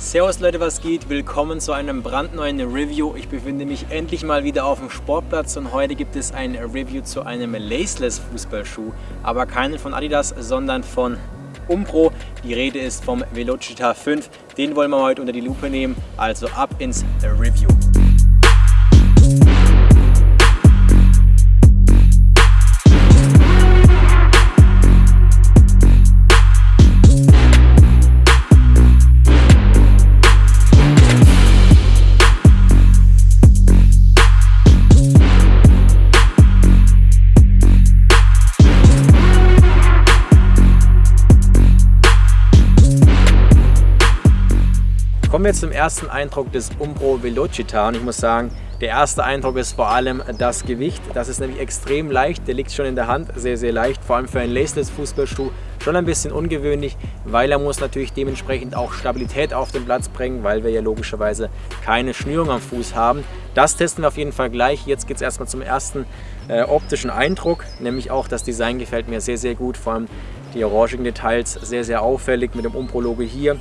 Servus Leute, was geht? Willkommen zu einem brandneuen Review. Ich befinde mich endlich mal wieder auf dem Sportplatz und heute gibt es ein Review zu einem Laceless Fußballschuh. Aber keinen von Adidas, sondern von Umpro. Die Rede ist vom Velocita 5. Den wollen wir heute unter die Lupe nehmen, also ab ins Review. Kommen wir zum ersten Eindruck des Umbro Velocita und ich muss sagen, der erste Eindruck ist vor allem das Gewicht. Das ist nämlich extrem leicht, der liegt schon in der Hand, sehr sehr leicht, vor allem für einen Laceless Fußballschuh schon ein bisschen ungewöhnlich, weil er muss natürlich dementsprechend auch Stabilität auf den Platz bringen, weil wir ja logischerweise keine Schnürung am Fuß haben. Das testen wir auf jeden Fall gleich. Jetzt geht es erstmal zum ersten äh, optischen Eindruck, nämlich auch das Design gefällt mir sehr sehr gut, vor allem die orangigen Details sehr sehr auffällig mit dem Umbro-Logo hier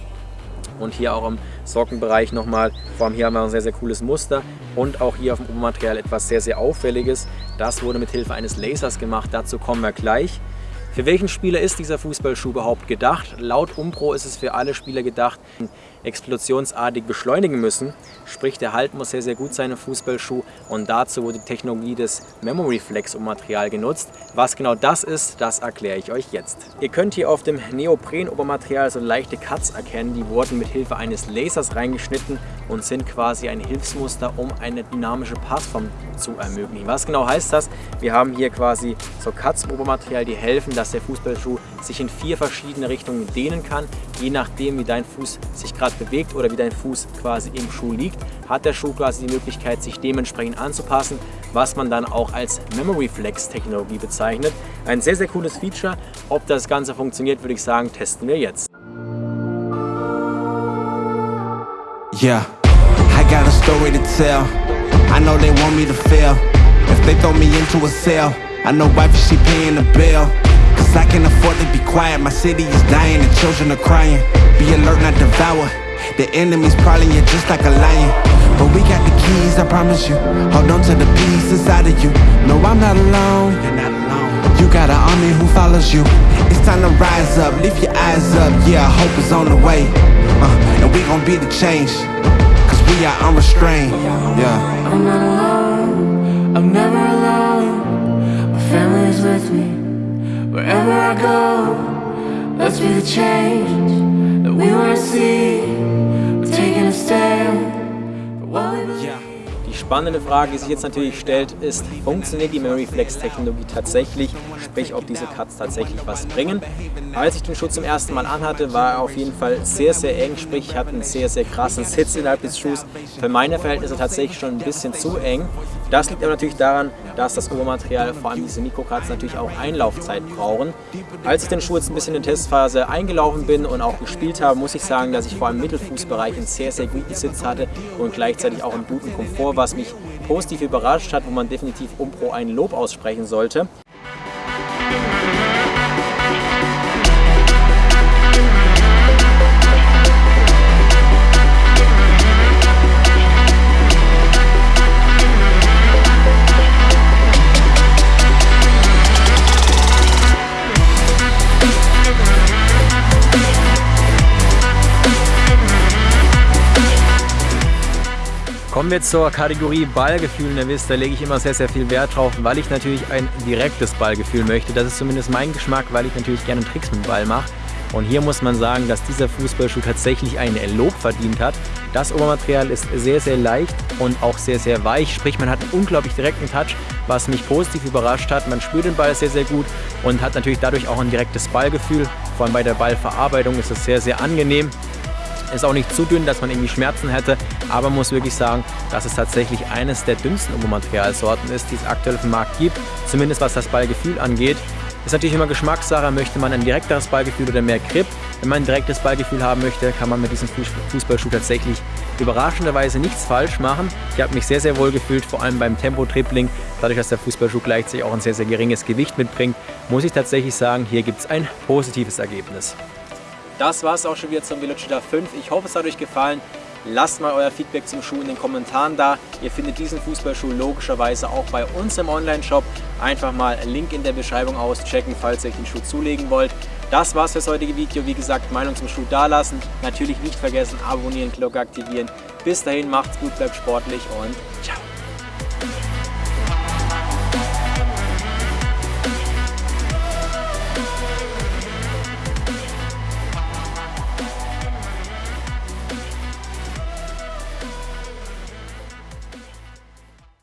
und hier auch im Sockenbereich nochmal. Vor allem hier haben wir ein sehr, sehr cooles Muster und auch hier auf dem Obermaterial etwas sehr, sehr auffälliges. Das wurde mit Hilfe eines Lasers gemacht, dazu kommen wir gleich. Für welchen Spieler ist dieser Fußballschuh überhaupt gedacht? Laut Umpro ist es für alle Spieler gedacht, explosionsartig beschleunigen müssen. Sprich, der Halt muss sehr, sehr gut sein im Fußballschuh und dazu wurde die Technologie des Memory Flex Material genutzt. Was genau das ist, das erkläre ich euch jetzt. Ihr könnt hier auf dem Neopren-Obermaterial so leichte Cuts erkennen. Die wurden mit Hilfe eines Lasers reingeschnitten und sind quasi ein Hilfsmuster, um eine dynamische Passform zu ermöglichen. Was genau heißt das? Wir haben hier quasi so Cuts im Obermaterial, die helfen, dass der Fußballschuh sich in vier verschiedene Richtungen dehnen kann. Je nachdem, wie dein Fuß sich gerade bewegt oder wie dein Fuß quasi im Schuh liegt, hat der Schuh quasi die Möglichkeit, sich dementsprechend anzupassen, was man dann auch als Memory Flex Technologie bezeichnet. Ein sehr, sehr cooles Feature. Ob das Ganze funktioniert, würde ich sagen, testen wir jetzt. Yeah, I got a story to tell. I know they want me to fail. If they throw me into a cell, I know wife she paying the bill. Cause I can afford to be quiet. My city is dying and children are crying. Be alert, not devour. The enemy's prowling you just like a lion. But we got the keys, I promise you. Hold on to the peace inside of you. No, I'm not alone. You're not alone. You got an army who follows you. It's time to rise up, lift your eyes up. Yeah, hope is on the way. Uh, and we gon' be the change. Cause we are unrestrained. Yeah. I'm not alone, I'm never alone My family is with me, wherever I go Let's be the change spannende Frage, die sich jetzt natürlich stellt, ist, funktioniert die Memory Flex Technologie tatsächlich? Sprich, ob diese Cuts tatsächlich was bringen. Als ich den Schuh zum ersten Mal anhatte, war er auf jeden Fall sehr, sehr eng. Sprich, ich hatte einen sehr, sehr krassen Sitz innerhalb des Schuhs. Für meine Verhältnisse tatsächlich schon ein bisschen zu eng. Das liegt aber natürlich daran, dass das Obermaterial, vor allem diese Mikrocuts, natürlich auch Einlaufzeit brauchen. Als ich den Schuh jetzt ein bisschen in der Testphase eingelaufen bin und auch gespielt habe, muss ich sagen, dass ich vor allem im Mittelfußbereich einen sehr, sehr guten Sitz hatte und gleichzeitig auch einen guten Komfort, was mich positiv überrascht hat, wo man definitiv Umpro ein Lob aussprechen sollte. Kommen wir zur Kategorie Ballgefühl. Ihr wisst, da lege ich immer sehr, sehr viel Wert drauf, weil ich natürlich ein direktes Ballgefühl möchte. Das ist zumindest mein Geschmack, weil ich natürlich gerne Tricks mit dem Ball mache. Und hier muss man sagen, dass dieser Fußballschuh tatsächlich ein Lob verdient hat. Das Obermaterial ist sehr, sehr leicht und auch sehr, sehr weich. Sprich, man hat einen unglaublich direkten Touch, was mich positiv überrascht hat. Man spürt den Ball sehr, sehr gut und hat natürlich dadurch auch ein direktes Ballgefühl. Vor allem bei der Ballverarbeitung ist es sehr, sehr angenehm. Ist auch nicht zu dünn, dass man irgendwie Schmerzen hätte, aber man muss wirklich sagen, dass es tatsächlich eines der dünnsten Obermaterialsorten ist, die es aktuell auf dem Markt gibt, zumindest was das Ballgefühl angeht. Ist natürlich immer Geschmackssache, möchte man ein direkteres Ballgefühl oder mehr Grip. Wenn man ein direktes Ballgefühl haben möchte, kann man mit diesem Fußballschuh tatsächlich überraschenderweise nichts falsch machen. Ich habe mich sehr, sehr wohl gefühlt, vor allem beim Tempo-Tripling. Dadurch, dass der Fußballschuh gleichzeitig auch ein sehr, sehr geringes Gewicht mitbringt, muss ich tatsächlich sagen, hier gibt es ein positives Ergebnis. Das war es auch schon wieder zum Velocita 5. Ich hoffe, es hat euch gefallen. Lasst mal euer Feedback zum Schuh in den Kommentaren da. Ihr findet diesen Fußballschuh logischerweise auch bei uns im Online-Shop. Einfach mal Link in der Beschreibung auschecken, falls ihr euch den Schuh zulegen wollt. Das war's fürs heutige Video. Wie gesagt, Meinung zum Schuh dalassen. Natürlich nicht vergessen, abonnieren, Glocke aktivieren. Bis dahin, macht's gut, bleibt sportlich und ciao.